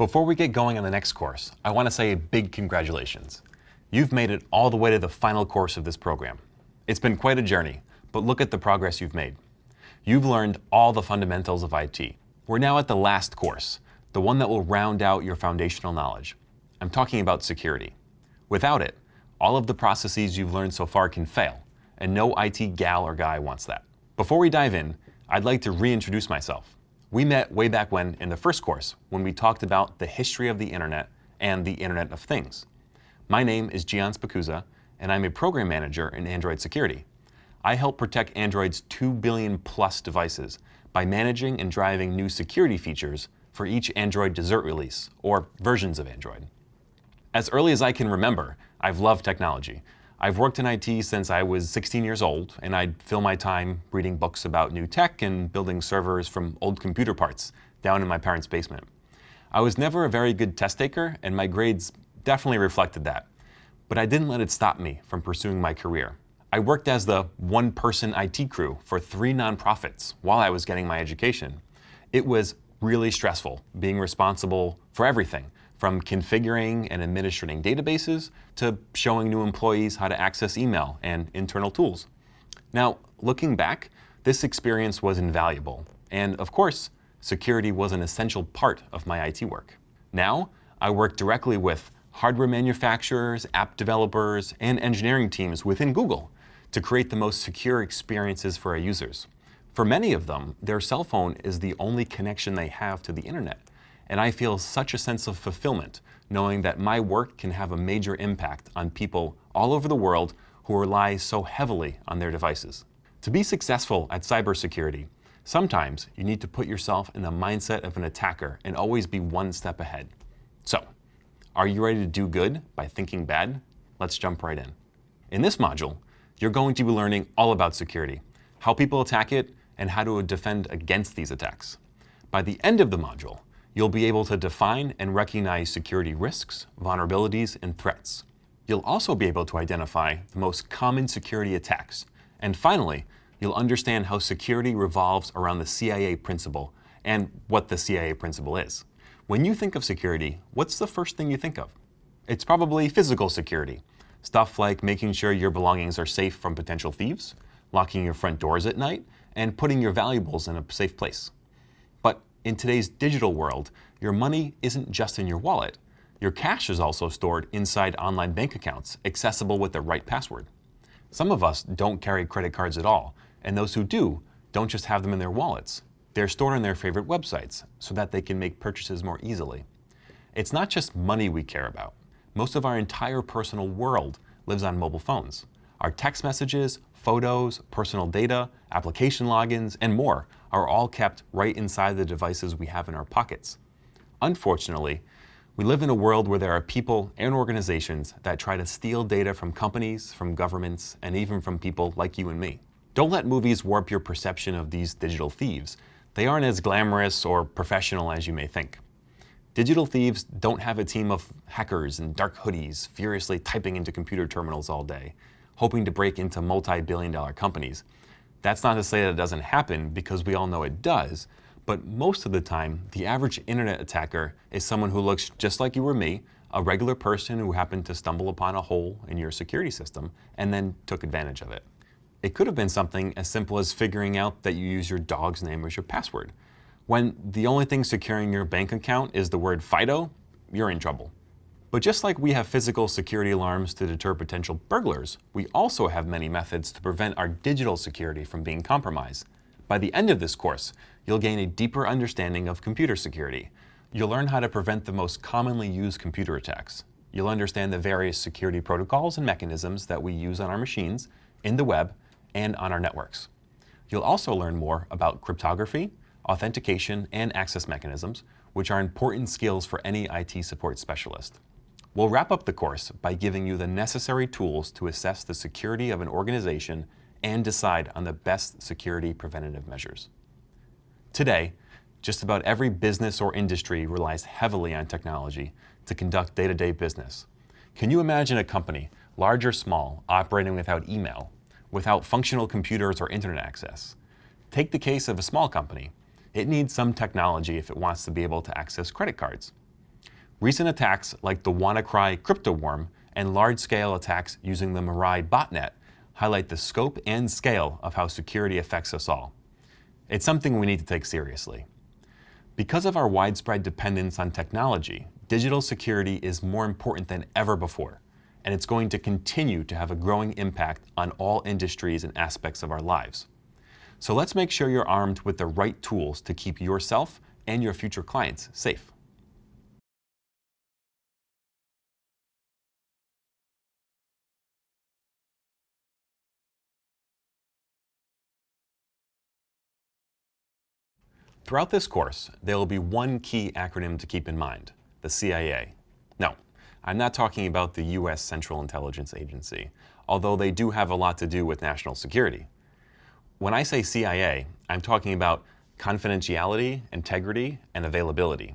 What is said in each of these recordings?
Before we get going on the next course, I want to say a big congratulations. You've made it all the way to the final course of this program. It's been quite a journey, but look at the progress you've made. You've learned all the fundamentals of IT. We're now at the last course, the one that will round out your foundational knowledge. I'm talking about security. Without it, all of the processes you've learned so far can fail, and no IT gal or guy wants that. Before we dive in, I'd like to reintroduce myself. We met way back when in the first course when we talked about the history of the internet and the Internet of Things. My name is Gian Spicuzza, and I'm a program manager in Android security. I help protect Android's 2 billion plus devices by managing and driving new security features for each Android dessert release, or versions of Android. As early as I can remember, I've loved technology. I've worked in IT since I was 16 years old, and I'd fill my time reading books about new tech and building servers from old computer parts down in my parents' basement. I was never a very good test taker, and my grades definitely reflected that. But I didn't let it stop me from pursuing my career. I worked as the one-person IT crew for three nonprofits while I was getting my education. It was really stressful being responsible for everything, from configuring and administering databases to showing new employees how to access email and internal tools. Now, looking back, this experience was invaluable. And of course, security was an essential part of my IT work. Now, I work directly with hardware manufacturers, app developers, and engineering teams within Google to create the most secure experiences for our users. For many of them, their cell phone is the only connection they have to the internet. And I feel such a sense of fulfillment knowing that my work can have a major impact on people all over the world who rely so heavily on their devices. To be successful at cybersecurity, sometimes you need to put yourself in the mindset of an attacker and always be one step ahead. So, are you ready to do good by thinking bad? Let's jump right in. In this module, you're going to be learning all about security, how people attack it, and how to defend against these attacks. By the end of the module, You'll be able to define and recognize security risks, vulnerabilities, and threats. You'll also be able to identify the most common security attacks. And finally, you'll understand how security revolves around the CIA principle and what the CIA principle is. When you think of security, what's the first thing you think of? It's probably physical security. Stuff like making sure your belongings are safe from potential thieves, locking your front doors at night, and putting your valuables in a safe place. In today's digital world, your money isn't just in your wallet. Your cash is also stored inside online bank accounts, accessible with the right password. Some of us don't carry credit cards at all, and those who do don't just have them in their wallets. They're stored on their favorite websites so that they can make purchases more easily. It's not just money we care about. Most of our entire personal world lives on mobile phones. Our text messages, photos, personal data, application logins, and more are all kept right inside the devices we have in our pockets. Unfortunately, we live in a world where there are people and organizations that try to steal data from companies, from governments, and even from people like you and me. Don't let movies warp your perception of these digital thieves. They aren't as glamorous or professional as you may think. Digital thieves don't have a team of hackers in dark hoodies furiously typing into computer terminals all day hoping to break into multi-billion dollar companies. That's not to say that it doesn't happen because we all know it does, but most of the time, the average internet attacker is someone who looks just like you or me, a regular person who happened to stumble upon a hole in your security system and then took advantage of it. It could have been something as simple as figuring out that you use your dog's name as your password. When the only thing securing your bank account is the word FIDO, you're in trouble. But just like we have physical security alarms to deter potential burglars, we also have many methods to prevent our digital security from being compromised. By the end of this course, you'll gain a deeper understanding of computer security. You'll learn how to prevent the most commonly used computer attacks. You'll understand the various security protocols and mechanisms that we use on our machines, in the web, and on our networks. You'll also learn more about cryptography, authentication, and access mechanisms, which are important skills for any IT support specialist. We'll wrap up the course by giving you the necessary tools to assess the security of an organization and decide on the best security preventative measures. Today, just about every business or industry relies heavily on technology to conduct day-to-day -day business. Can you imagine a company, large or small, operating without email, without functional computers or internet access? Take the case of a small company. It needs some technology if it wants to be able to access credit cards. Recent attacks like the WannaCry crypto worm and large-scale attacks using the Mirai botnet highlight the scope and scale of how security affects us all. It's something we need to take seriously. Because of our widespread dependence on technology, digital security is more important than ever before, and it's going to continue to have a growing impact on all industries and aspects of our lives. So let's make sure you're armed with the right tools to keep yourself and your future clients safe. Throughout this course, there will be one key acronym to keep in mind, the CIA. No, I'm not talking about the U.S. Central Intelligence Agency, although they do have a lot to do with national security. When I say CIA, I'm talking about confidentiality, integrity, and availability.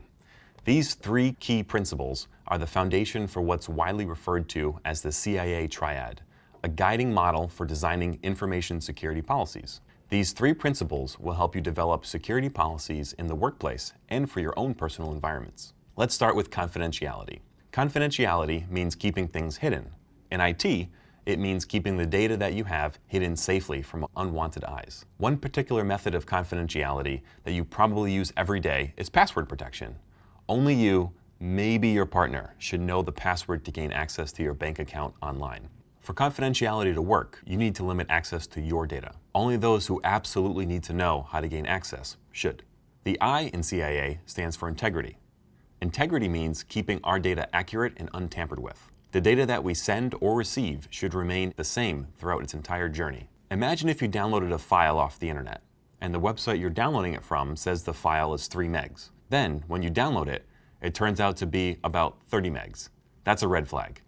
These three key principles are the foundation for what's widely referred to as the CIA triad, a guiding model for designing information security policies. These three principles will help you develop security policies in the workplace and for your own personal environments. Let's start with confidentiality. Confidentiality means keeping things hidden. In IT, it means keeping the data that you have hidden safely from unwanted eyes. One particular method of confidentiality that you probably use every day is password protection. Only you, maybe your partner, should know the password to gain access to your bank account online. For confidentiality to work, you need to limit access to your data. Only those who absolutely need to know how to gain access should. The I in CIA stands for integrity. Integrity means keeping our data accurate and untampered with. The data that we send or receive should remain the same throughout its entire journey. Imagine if you downloaded a file off the internet, and the website you're downloading it from says the file is 3 megs. Then, when you download it, it turns out to be about 30 megs. That's a red flag.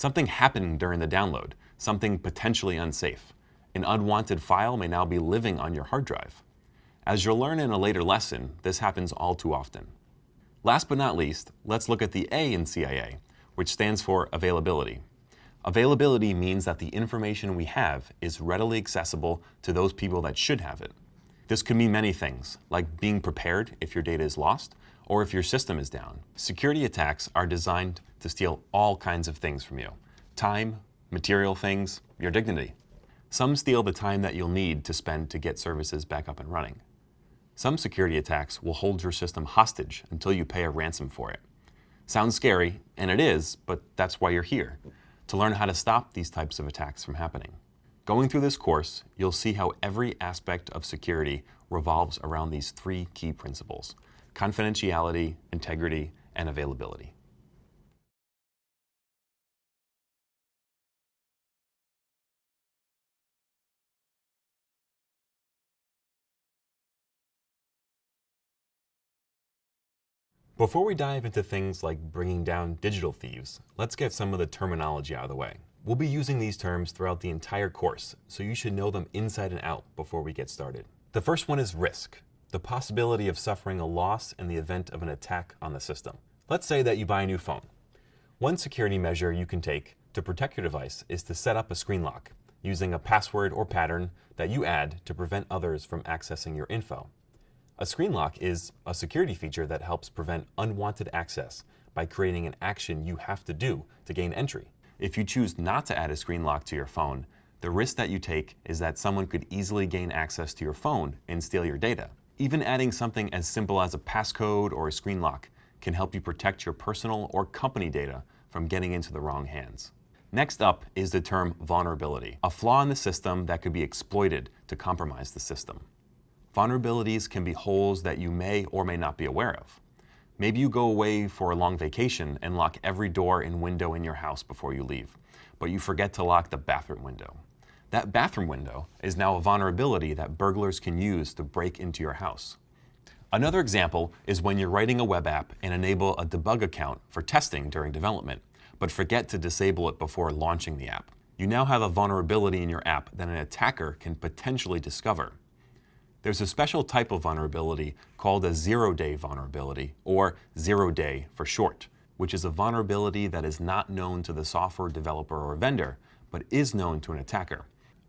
Something happened during the download, something potentially unsafe. An unwanted file may now be living on your hard drive. As you'll learn in a later lesson, this happens all too often. Last but not least, let's look at the A in CIA, which stands for availability. Availability means that the information we have is readily accessible to those people that should have it. This could mean many things, like being prepared if your data is lost, or if your system is down. Security attacks are designed to steal all kinds of things from you. Time, material things, your dignity. Some steal the time that you'll need to spend to get services back up and running. Some security attacks will hold your system hostage until you pay a ransom for it. Sounds scary, and it is, but that's why you're here, to learn how to stop these types of attacks from happening. Going through this course, you'll see how every aspect of security revolves around these three key principles, confidentiality, integrity, and availability. Before we dive into things like bringing down digital thieves, let's get some of the terminology out of the way. We'll be using these terms throughout the entire course, so you should know them inside and out before we get started. The first one is risk, the possibility of suffering a loss in the event of an attack on the system. Let's say that you buy a new phone. One security measure you can take to protect your device is to set up a screen lock using a password or pattern that you add to prevent others from accessing your info. A screen lock is a security feature that helps prevent unwanted access by creating an action you have to do to gain entry. If you choose not to add a screen lock to your phone, the risk that you take is that someone could easily gain access to your phone and steal your data. Even adding something as simple as a passcode or a screen lock can help you protect your personal or company data from getting into the wrong hands. Next up is the term vulnerability, a flaw in the system that could be exploited to compromise the system. Vulnerabilities can be holes that you may or may not be aware of. Maybe you go away for a long vacation and lock every door and window in your house before you leave, but you forget to lock the bathroom window. That bathroom window is now a vulnerability that burglars can use to break into your house. Another example is when you're writing a web app and enable a debug account for testing during development, but forget to disable it before launching the app. You now have a vulnerability in your app that an attacker can potentially discover. There's a special type of vulnerability called a zero-day vulnerability, or zero-day for short, which is a vulnerability that is not known to the software developer or vendor, but is known to an attacker.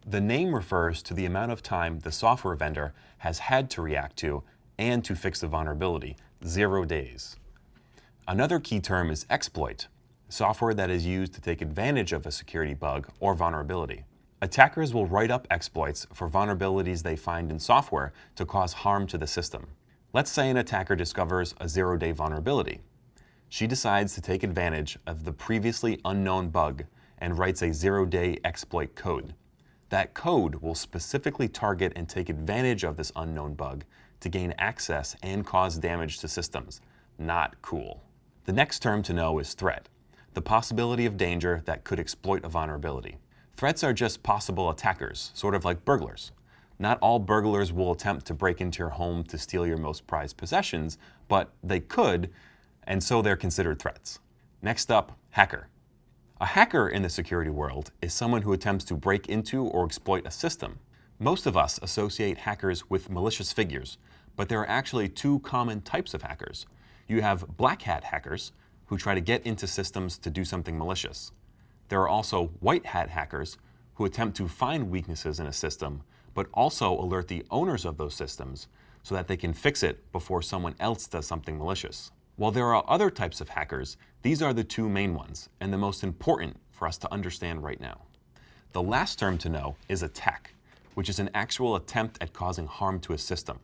The name refers to the amount of time the software vendor has had to react to and to fix the vulnerability, zero days. Another key term is exploit, software that is used to take advantage of a security bug or vulnerability. Attackers will write up exploits for vulnerabilities they find in software to cause harm to the system. Let's say an attacker discovers a zero-day vulnerability. She decides to take advantage of the previously unknown bug and writes a zero-day exploit code. That code will specifically target and take advantage of this unknown bug to gain access and cause damage to systems. Not cool. The next term to know is threat, the possibility of danger that could exploit a vulnerability. Threats are just possible attackers, sort of like burglars. Not all burglars will attempt to break into your home to steal your most prized possessions, but they could, and so they're considered threats. Next up, hacker. A hacker in the security world is someone who attempts to break into or exploit a system. Most of us associate hackers with malicious figures, but there are actually two common types of hackers. You have black hat hackers, who try to get into systems to do something malicious. There are also white hat hackers who attempt to find weaknesses in a system, but also alert the owners of those systems so that they can fix it before someone else does something malicious. While there are other types of hackers, these are the two main ones and the most important for us to understand right now. The last term to know is attack, which is an actual attempt at causing harm to a system.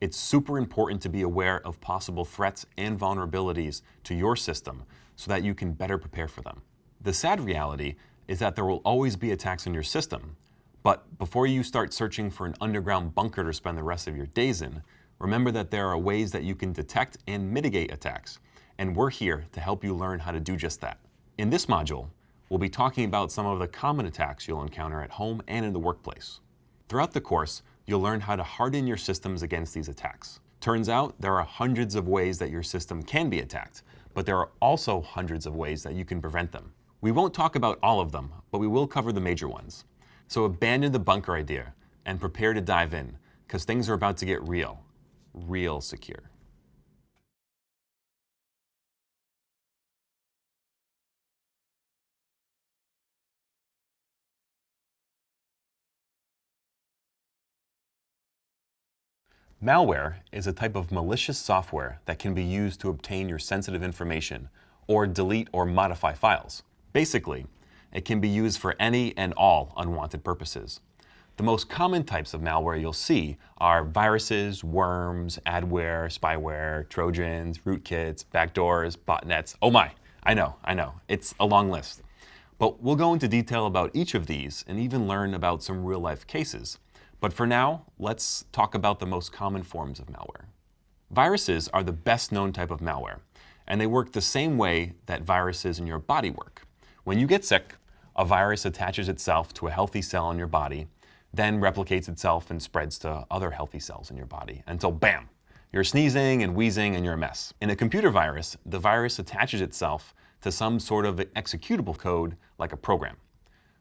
It's super important to be aware of possible threats and vulnerabilities to your system so that you can better prepare for them. The sad reality is that there will always be attacks on your system, but before you start searching for an underground bunker to spend the rest of your days in, remember that there are ways that you can detect and mitigate attacks, and we're here to help you learn how to do just that. In this module, we'll be talking about some of the common attacks you'll encounter at home and in the workplace. Throughout the course, you'll learn how to harden your systems against these attacks. Turns out there are hundreds of ways that your system can be attacked, but there are also hundreds of ways that you can prevent them. We won't talk about all of them, but we will cover the major ones. So abandon the bunker idea and prepare to dive in, because things are about to get real, real secure. Malware is a type of malicious software that can be used to obtain your sensitive information or delete or modify files. Basically, it can be used for any and all unwanted purposes. The most common types of malware you'll see are viruses, worms, adware, spyware, trojans, rootkits, backdoors, botnets. Oh my, I know, I know, it's a long list. But we'll go into detail about each of these and even learn about some real-life cases. But for now, let's talk about the most common forms of malware. Viruses are the best known type of malware, and they work the same way that viruses in your body work. When you get sick, a virus attaches itself to a healthy cell in your body, then replicates itself and spreads to other healthy cells in your body until bam, you're sneezing and wheezing and you're a mess. In a computer virus, the virus attaches itself to some sort of executable code like a program.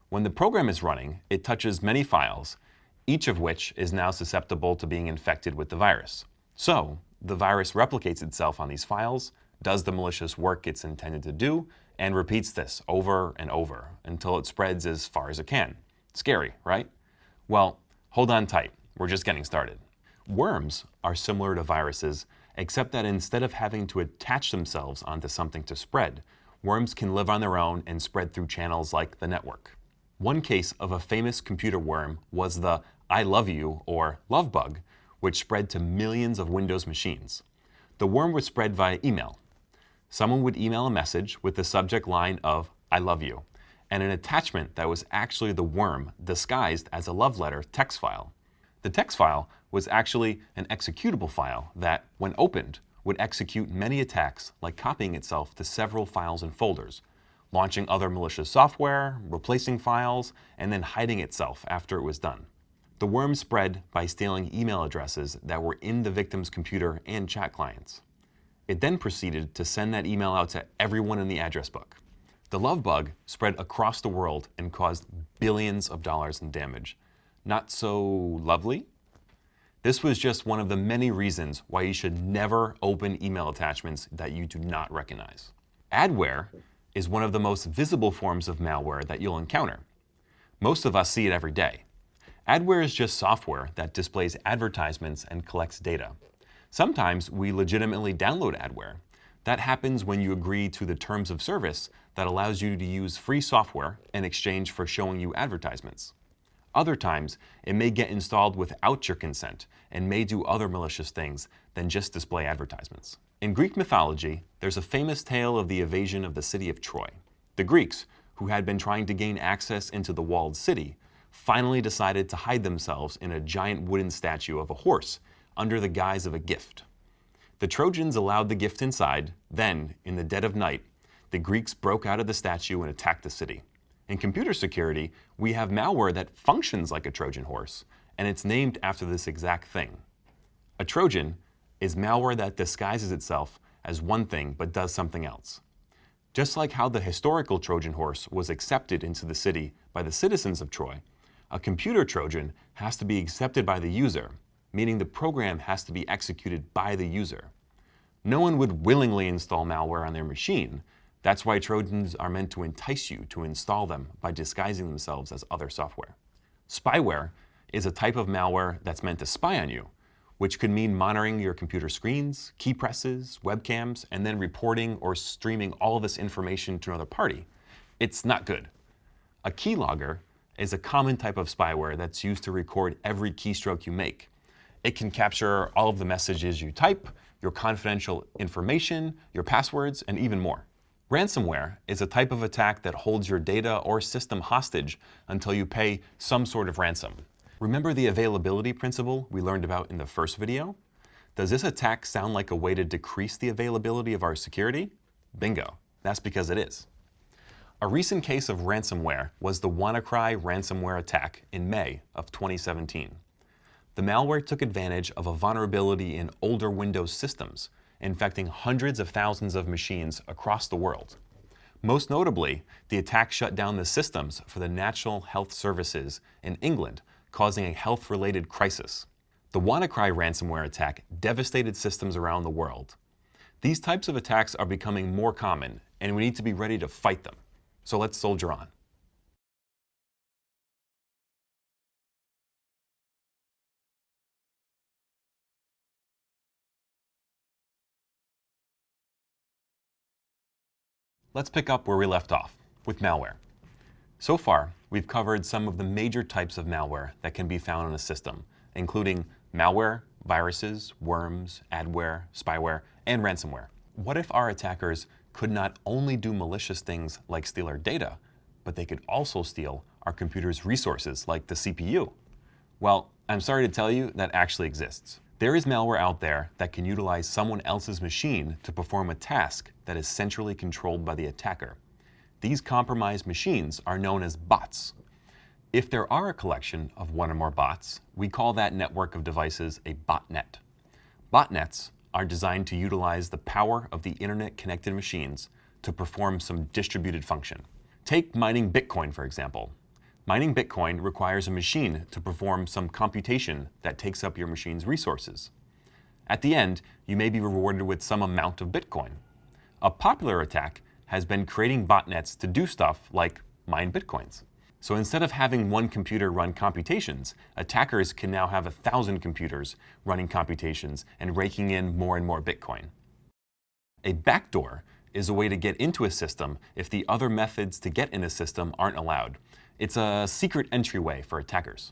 When the program is running, it touches many files, each of which is now susceptible to being infected with the virus. So, the virus replicates itself on these files, does the malicious work it's intended to do, and repeats this over and over until it spreads as far as it can. Scary, right? Well, hold on tight. We're just getting started. Worms are similar to viruses, except that instead of having to attach themselves onto something to spread, worms can live on their own and spread through channels like the network. One case of a famous computer worm was the I love you or love bug, which spread to millions of Windows machines. The worm was spread via email, someone would email a message with the subject line of, I love you, and an attachment that was actually the worm disguised as a love letter text file. The text file was actually an executable file that, when opened, would execute many attacks like copying itself to several files and folders, launching other malicious software, replacing files, and then hiding itself after it was done. The worm spread by stealing email addresses that were in the victim's computer and chat clients. It then proceeded to send that email out to everyone in the address book. The love bug spread across the world and caused billions of dollars in damage. Not so lovely? This was just one of the many reasons why you should never open email attachments that you do not recognize. Adware is one of the most visible forms of malware that you'll encounter. Most of us see it every day. Adware is just software that displays advertisements and collects data. Sometimes we legitimately download adware, That happens when you agree to the terms of service that allows you to use free software in exchange for showing you advertisements. Other times, it may get installed without your consent and may do other malicious things than just display advertisements. In Greek mythology, there's a famous tale of the evasion of the city of Troy. The Greeks, who had been trying to gain access into the walled city, finally decided to hide themselves in a giant wooden statue of a horse under the guise of a gift. The Trojans allowed the gift inside, then, in the dead of night, the Greeks broke out of the statue and attacked the city. In computer security, we have malware that functions like a Trojan horse, and it's named after this exact thing. A Trojan is malware that disguises itself as one thing but does something else. Just like how the historical Trojan horse was accepted into the city by the citizens of Troy, a computer Trojan has to be accepted by the user, meaning the program has to be executed by the user. No one would willingly install malware on their machine, that's why Trojans are meant to entice you to install them by disguising themselves as other software. Spyware is a type of malware that's meant to spy on you, which could mean monitoring your computer screens, key presses, webcams, and then reporting or streaming all of this information to another party. It's not good. A keylogger is a common type of spyware that's used to record every keystroke you make. It can capture all of the messages you type, your confidential information, your passwords, and even more. Ransomware is a type of attack that holds your data or system hostage until you pay some sort of ransom. Remember the availability principle we learned about in the first video? Does this attack sound like a way to decrease the availability of our security? Bingo, that's because it is. A recent case of ransomware was the WannaCry ransomware attack in May of 2017. The malware took advantage of a vulnerability in older Windows systems infecting hundreds of thousands of machines across the world. Most notably, the attack shut down the systems for the National Health Services in England, causing a health-related crisis. The WannaCry ransomware attack devastated systems around the world. These types of attacks are becoming more common, and we need to be ready to fight them. So let's soldier on. Let's pick up where we left off, with malware. So far, we've covered some of the major types of malware that can be found in a system, including malware, viruses, worms, adware, spyware, and ransomware. What if our attackers could not only do malicious things like steal our data, but they could also steal our computer's resources like the CPU? Well, I'm sorry to tell you that actually exists. There is malware out there that can utilize someone else's machine to perform a task that is centrally controlled by the attacker. These compromised machines are known as bots. If there are a collection of one or more bots, we call that network of devices a botnet. Botnets are designed to utilize the power of the internet-connected machines to perform some distributed function. Take mining Bitcoin, for example. Mining Bitcoin requires a machine to perform some computation that takes up your machine's resources. At the end, you may be rewarded with some amount of Bitcoin. A popular attack has been creating botnets to do stuff like mine Bitcoins. So instead of having one computer run computations, attackers can now have a thousand computers running computations and raking in more and more Bitcoin. A backdoor is a way to get into a system if the other methods to get in a system aren't allowed, it's a secret entryway for attackers.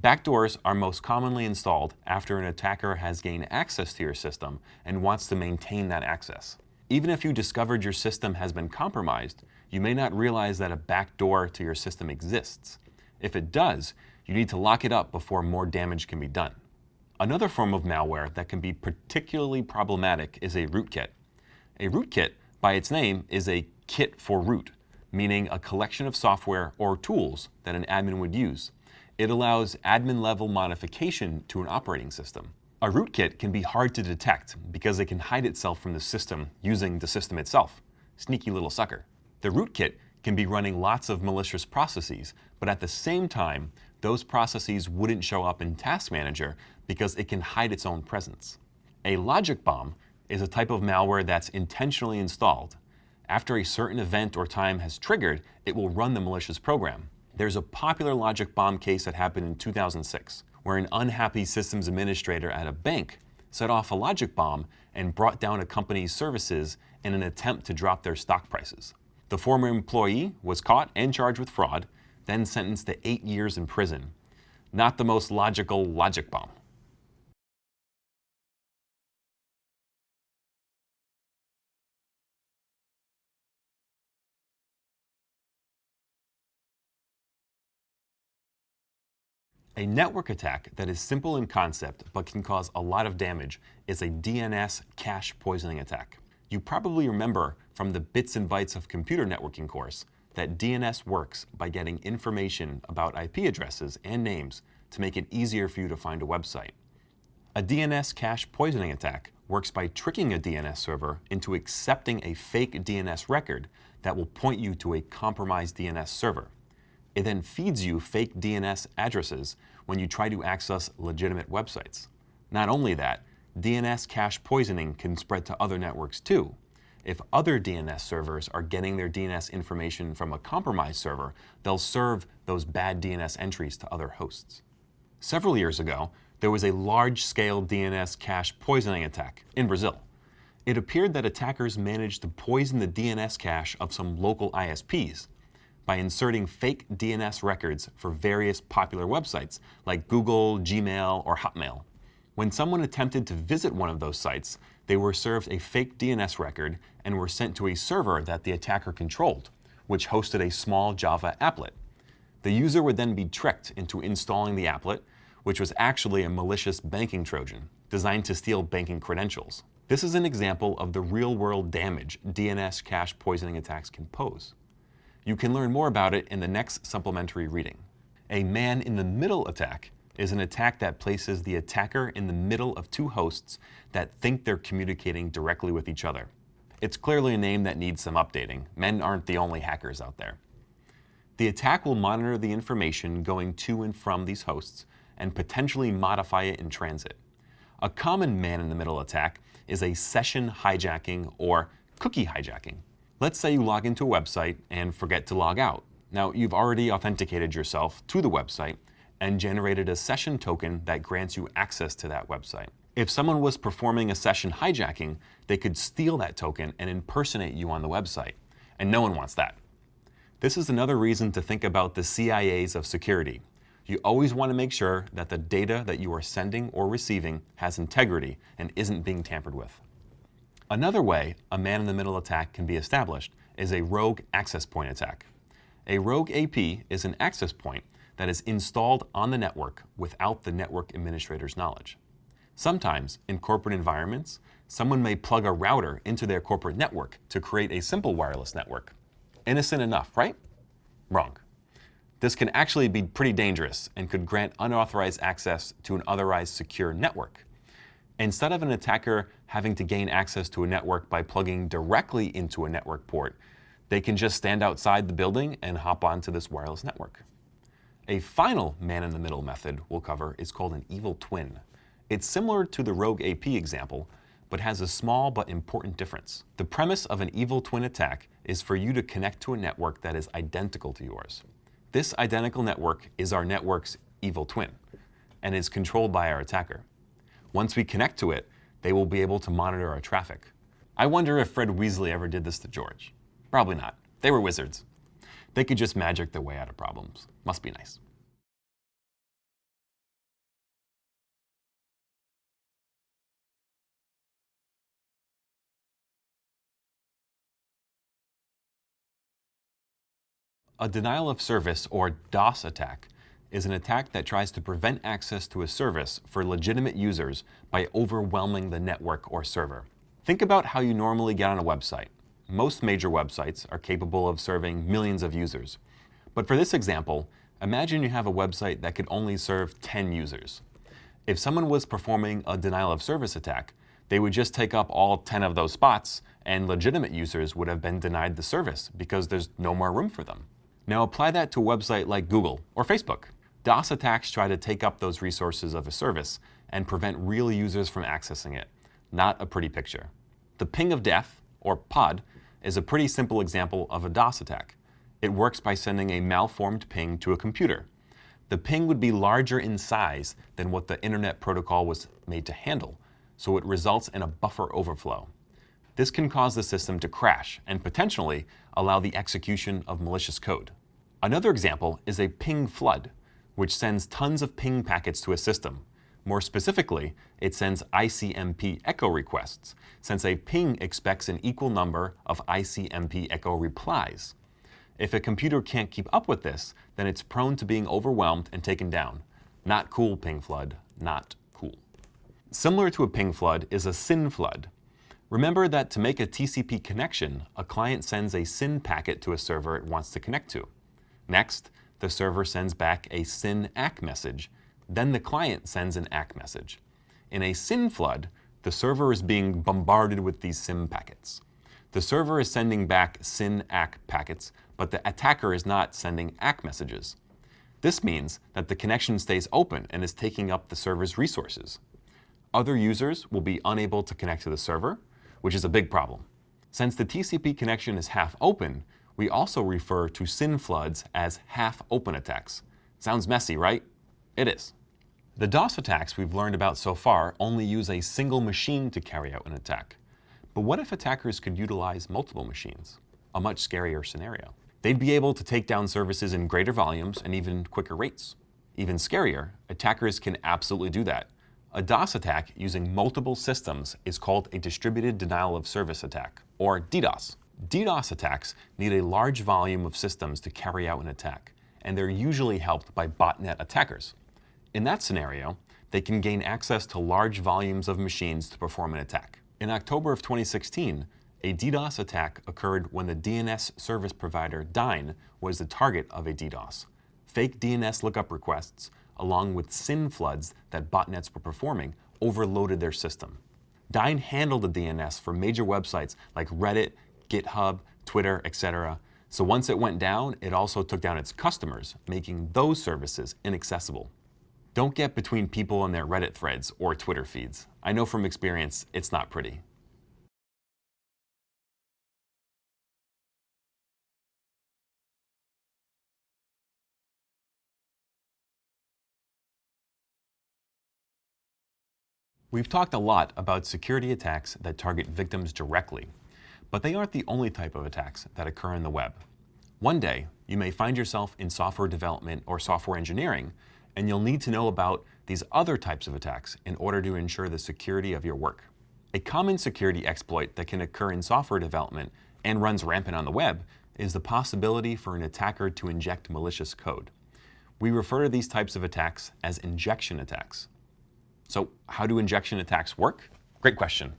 Backdoors are most commonly installed after an attacker has gained access to your system and wants to maintain that access. Even if you discovered your system has been compromised, you may not realize that a backdoor to your system exists. If it does, you need to lock it up before more damage can be done. Another form of malware that can be particularly problematic is a rootkit. A rootkit, by its name, is a kit for root meaning a collection of software or tools that an admin would use. It allows admin-level modification to an operating system. A rootkit can be hard to detect because it can hide itself from the system using the system itself. Sneaky little sucker. The rootkit can be running lots of malicious processes, but at the same time, those processes wouldn't show up in Task Manager because it can hide its own presence. A logic bomb is a type of malware that's intentionally installed after a certain event or time has triggered, it will run the malicious program. There's a popular logic bomb case that happened in 2006, where an unhappy systems administrator at a bank set off a logic bomb and brought down a company's services in an attempt to drop their stock prices. The former employee was caught and charged with fraud, then sentenced to eight years in prison. Not the most logical logic bomb. A network attack that is simple in concept but can cause a lot of damage is a DNS cache poisoning attack. You probably remember from the Bits and Bytes of Computer Networking course that DNS works by getting information about IP addresses and names to make it easier for you to find a website. A DNS cache poisoning attack works by tricking a DNS server into accepting a fake DNS record that will point you to a compromised DNS server. It then feeds you fake DNS addresses when you try to access legitimate websites. Not only that, DNS cache poisoning can spread to other networks too. If other DNS servers are getting their DNS information from a compromised server, they'll serve those bad DNS entries to other hosts. Several years ago, there was a large-scale DNS cache poisoning attack in Brazil. It appeared that attackers managed to poison the DNS cache of some local ISPs, by inserting fake DNS records for various popular websites like Google, Gmail, or Hotmail. When someone attempted to visit one of those sites, they were served a fake DNS record and were sent to a server that the attacker controlled, which hosted a small Java applet. The user would then be tricked into installing the applet, which was actually a malicious banking Trojan designed to steal banking credentials. This is an example of the real-world damage DNS cache poisoning attacks can pose. You can learn more about it in the next supplementary reading. A man-in-the-middle attack is an attack that places the attacker in the middle of two hosts that think they're communicating directly with each other. It's clearly a name that needs some updating. Men aren't the only hackers out there. The attack will monitor the information going to and from these hosts and potentially modify it in transit. A common man-in-the-middle attack is a session hijacking or cookie hijacking. Let's say you log into a website and forget to log out. Now, you've already authenticated yourself to the website and generated a session token that grants you access to that website. If someone was performing a session hijacking, they could steal that token and impersonate you on the website, and no one wants that. This is another reason to think about the CIAs of security. You always want to make sure that the data that you are sending or receiving has integrity and isn't being tampered with. Another way a man-in-the-middle attack can be established is a rogue access point attack. A rogue AP is an access point that is installed on the network without the network administrator's knowledge. Sometimes, in corporate environments, someone may plug a router into their corporate network to create a simple wireless network. Innocent enough, right? Wrong. This can actually be pretty dangerous and could grant unauthorized access to an otherwise secure network. Instead of an attacker having to gain access to a network by plugging directly into a network port, they can just stand outside the building and hop onto this wireless network. A final man-in-the-middle method we'll cover is called an evil twin. It's similar to the rogue AP example, but has a small but important difference. The premise of an evil twin attack is for you to connect to a network that is identical to yours. This identical network is our network's evil twin and is controlled by our attacker. Once we connect to it, they will be able to monitor our traffic. I wonder if Fred Weasley ever did this to George. Probably not. They were wizards. They could just magic their way out of problems. Must be nice. A denial of service, or DOS attack, is an attack that tries to prevent access to a service for legitimate users by overwhelming the network or server. Think about how you normally get on a website. Most major websites are capable of serving millions of users. But for this example, imagine you have a website that could only serve 10 users. If someone was performing a denial of service attack, they would just take up all 10 of those spots and legitimate users would have been denied the service because there's no more room for them. Now apply that to a website like Google or Facebook. DOS attacks try to take up those resources of a service and prevent real users from accessing it. Not a pretty picture. The ping of death, or POD, is a pretty simple example of a DOS attack. It works by sending a malformed ping to a computer. The ping would be larger in size than what the Internet Protocol was made to handle, so it results in a buffer overflow. This can cause the system to crash and potentially allow the execution of malicious code. Another example is a ping flood, which sends tons of ping packets to a system. More specifically, it sends ICMP echo requests, since a ping expects an equal number of ICMP echo replies. If a computer can't keep up with this, then it's prone to being overwhelmed and taken down. Not cool, ping flood, not cool. Similar to a ping flood is a SYN flood. Remember that to make a TCP connection, a client sends a SYN packet to a server it wants to connect to. Next, the server sends back a SYN ACK message. Then the client sends an ACK message. In a SYN flood, the server is being bombarded with these SYN packets. The server is sending back SYN ACK packets, but the attacker is not sending ACK messages. This means that the connection stays open and is taking up the server's resources. Other users will be unable to connect to the server, which is a big problem. Since the TCP connection is half open, we also refer to SYN floods as half-open attacks. Sounds messy, right? It is. The DOS attacks we've learned about so far only use a single machine to carry out an attack. But what if attackers could utilize multiple machines? A much scarier scenario. They'd be able to take down services in greater volumes and even quicker rates. Even scarier, attackers can absolutely do that. A DOS attack using multiple systems is called a distributed denial of service attack, or DDoS. DDoS attacks need a large volume of systems to carry out an attack, and they're usually helped by botnet attackers. In that scenario, they can gain access to large volumes of machines to perform an attack. In October of 2016, a DDoS attack occurred when the DNS service provider Dyn was the target of a DDoS. Fake DNS lookup requests, along with SYN floods that botnets were performing, overloaded their system. Dyn handled the DNS for major websites like Reddit, GitHub, Twitter, etc. So once it went down, it also took down its customers, making those services inaccessible. Don't get between people and their Reddit threads or Twitter feeds. I know from experience, it's not pretty. We've talked a lot about security attacks that target victims directly, but they aren't the only type of attacks that occur in the web. One day, you may find yourself in software development or software engineering, and you'll need to know about these other types of attacks in order to ensure the security of your work. A common security exploit that can occur in software development and runs rampant on the web is the possibility for an attacker to inject malicious code. We refer to these types of attacks as injection attacks. So how do injection attacks work? Great question.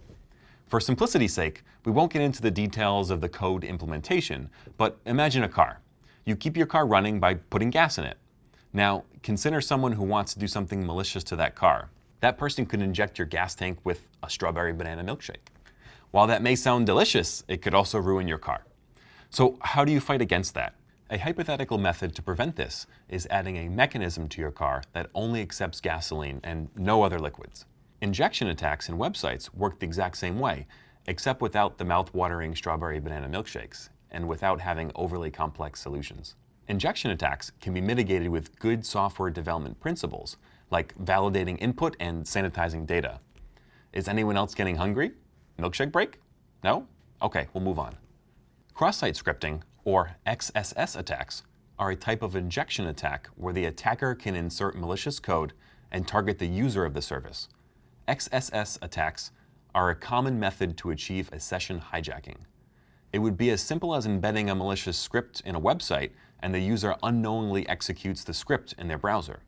For simplicity's sake, we won't get into the details of the code implementation, but imagine a car. You keep your car running by putting gas in it. Now, consider someone who wants to do something malicious to that car. That person could inject your gas tank with a strawberry banana milkshake. While that may sound delicious, it could also ruin your car. So how do you fight against that? A hypothetical method to prevent this is adding a mechanism to your car that only accepts gasoline and no other liquids. Injection attacks in websites work the exact same way, except without the mouth-watering strawberry banana milkshakes and without having overly complex solutions. Injection attacks can be mitigated with good software development principles, like validating input and sanitizing data. Is anyone else getting hungry? Milkshake break? No? Okay, we'll move on. Cross-site scripting, or XSS attacks, are a type of injection attack where the attacker can insert malicious code and target the user of the service. XSS attacks are a common method to achieve a session hijacking. It would be as simple as embedding a malicious script in a website and the user unknowingly executes the script in their browser.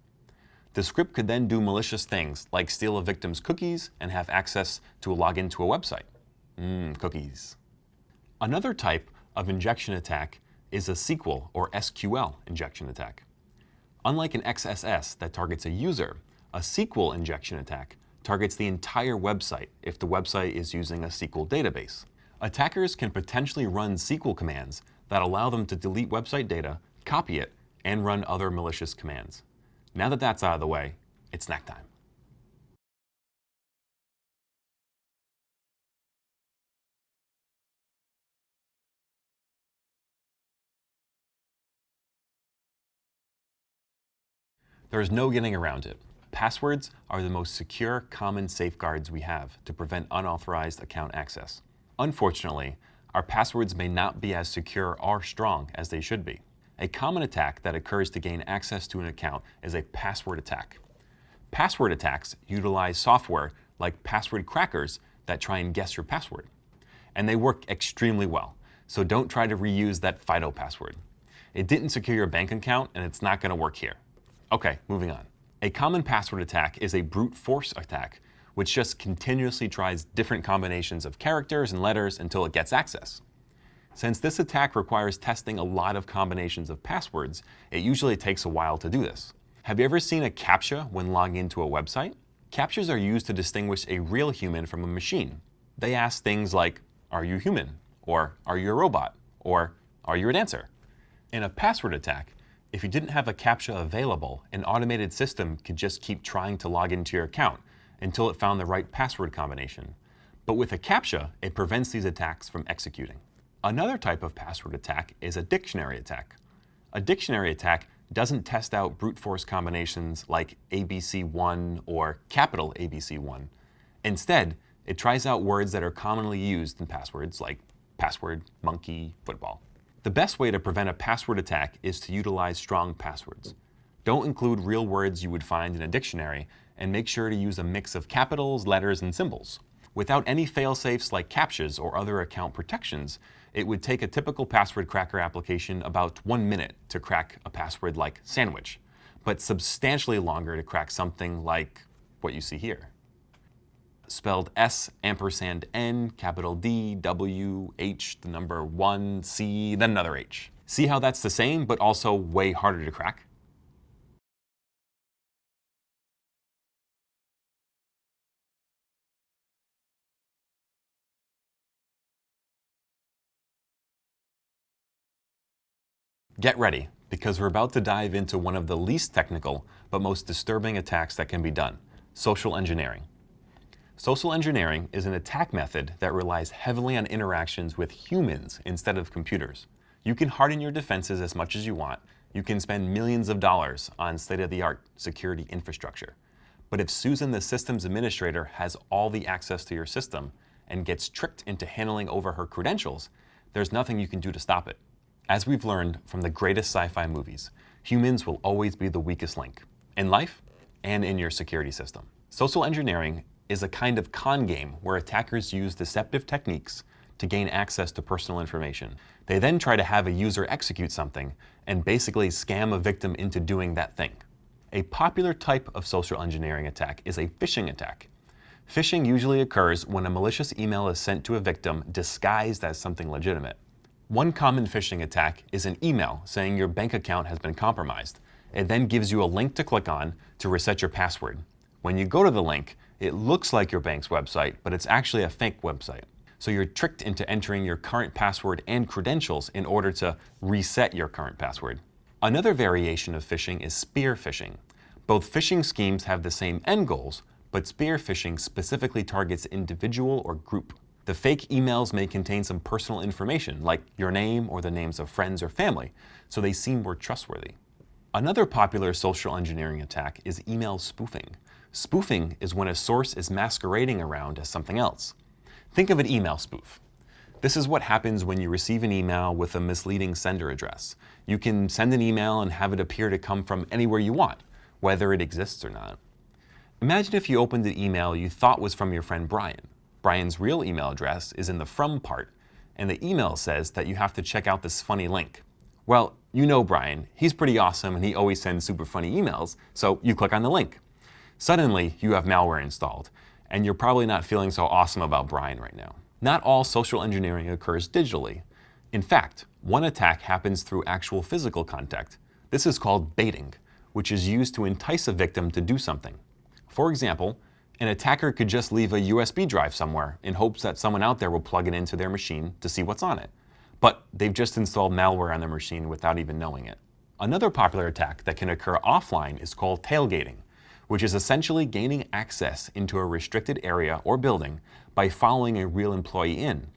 The script could then do malicious things like steal a victim's cookies and have access to log into a website. Mmm, cookies. Another type of injection attack is a SQL or SQL injection attack. Unlike an XSS that targets a user, a SQL injection attack targets the entire website if the website is using a SQL database. Attackers can potentially run SQL commands that allow them to delete website data, copy it, and run other malicious commands. Now that that's out of the way, it's snack time. There is no getting around it. Passwords are the most secure common safeguards we have to prevent unauthorized account access. Unfortunately, our passwords may not be as secure or strong as they should be. A common attack that occurs to gain access to an account is a password attack. Password attacks utilize software like password crackers that try and guess your password. And they work extremely well, so don't try to reuse that FIDO password. It didn't secure your bank account and it's not going to work here. Okay, moving on. A common password attack is a brute force attack which just continuously tries different combinations of characters and letters until it gets access. Since this attack requires testing a lot of combinations of passwords, it usually takes a while to do this. Have you ever seen a CAPTCHA when logging into a website? CAPTCHAs are used to distinguish a real human from a machine. They ask things like, are you human? Or are you a robot? Or are you a dancer? In a password attack, if you didn't have a CAPTCHA available, an automated system could just keep trying to log into your account until it found the right password combination. But with a CAPTCHA, it prevents these attacks from executing. Another type of password attack is a dictionary attack. A dictionary attack doesn't test out brute force combinations like ABC1 or capital ABC1. Instead, it tries out words that are commonly used in passwords like password, monkey, football. The best way to prevent a password attack is to utilize strong passwords. Don't include real words you would find in a dictionary and make sure to use a mix of capitals, letters, and symbols. Without any fail-safes like CAPTCHAs or other account protections, it would take a typical password cracker application about one minute to crack a password like sandwich, but substantially longer to crack something like what you see here. Spelled S ampersand N, capital D, W, H, the number 1, C, then another H. See how that's the same, but also way harder to crack? Get ready, because we're about to dive into one of the least technical but most disturbing attacks that can be done, social engineering. Social engineering is an attack method that relies heavily on interactions with humans instead of computers. You can harden your defenses as much as you want. You can spend millions of dollars on state-of-the-art security infrastructure. But if Susan, the systems administrator, has all the access to your system and gets tricked into handling over her credentials, there's nothing you can do to stop it. As we've learned from the greatest sci-fi movies, humans will always be the weakest link, in life and in your security system. Social engineering is a kind of con game where attackers use deceptive techniques to gain access to personal information. They then try to have a user execute something and basically scam a victim into doing that thing. A popular type of social engineering attack is a phishing attack. Phishing usually occurs when a malicious email is sent to a victim disguised as something legitimate. One common phishing attack is an email saying your bank account has been compromised. It then gives you a link to click on to reset your password. When you go to the link, it looks like your bank's website, but it's actually a fake website. So you're tricked into entering your current password and credentials in order to reset your current password. Another variation of phishing is spear phishing. Both phishing schemes have the same end goals, but spear phishing specifically targets individual or group. The fake emails may contain some personal information, like your name or the names of friends or family, so they seem more trustworthy. Another popular social engineering attack is email spoofing. Spoofing is when a source is masquerading around as something else. Think of an email spoof. This is what happens when you receive an email with a misleading sender address. You can send an email and have it appear to come from anywhere you want, whether it exists or not. Imagine if you opened an email you thought was from your friend Brian. Brian's real email address is in the from part, and the email says that you have to check out this funny link. Well, you know Brian. He's pretty awesome and he always sends super funny emails, so you click on the link. Suddenly, you have malware installed, and you're probably not feeling so awesome about Brian right now. Not all social engineering occurs digitally. In fact, one attack happens through actual physical contact. This is called baiting, which is used to entice a victim to do something. For example, an attacker could just leave a USB drive somewhere in hopes that someone out there will plug it into their machine to see what's on it. But they've just installed malware on their machine without even knowing it. Another popular attack that can occur offline is called tailgating, which is essentially gaining access into a restricted area or building by following a real employee in.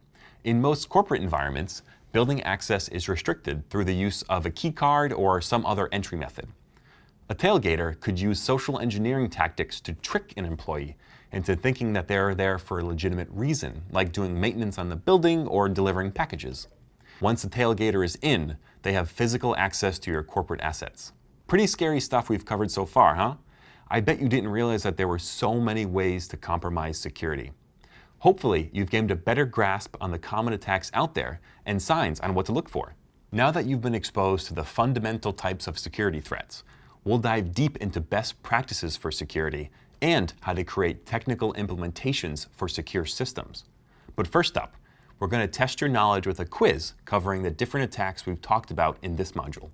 In most corporate environments, building access is restricted through the use of a key card or some other entry method. A tailgater could use social engineering tactics to trick an employee into thinking that they're there for a legitimate reason, like doing maintenance on the building or delivering packages. Once a tailgater is in, they have physical access to your corporate assets. Pretty scary stuff we've covered so far, huh? I bet you didn't realize that there were so many ways to compromise security. Hopefully, you've gained a better grasp on the common attacks out there and signs on what to look for. Now that you've been exposed to the fundamental types of security threats, we'll dive deep into best practices for security and how to create technical implementations for secure systems. But first up, we're going to test your knowledge with a quiz covering the different attacks we've talked about in this module.